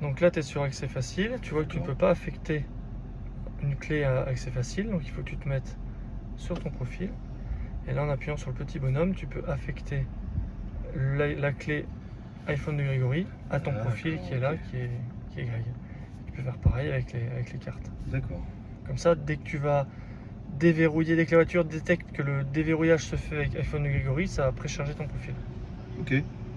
Donc là, tu es sur accès facile. Tu vois que tu ne peux pas affecter une clé à accès facile. Donc il faut que tu te mettes sur ton profil. Et là, en appuyant sur le petit bonhomme, tu peux affecter la, clé iPhone de Grégory à ton profil qui est là, qui est, qui est Greg. Tu peux faire pareil avec les, avec les cartes. D'accord. Comme ça, dès que tu vas déverrouiller, dès que la voiture détecte que le déverrouillage se fait avec iPhone de Grégory, ça va précharger ton profil. Ok.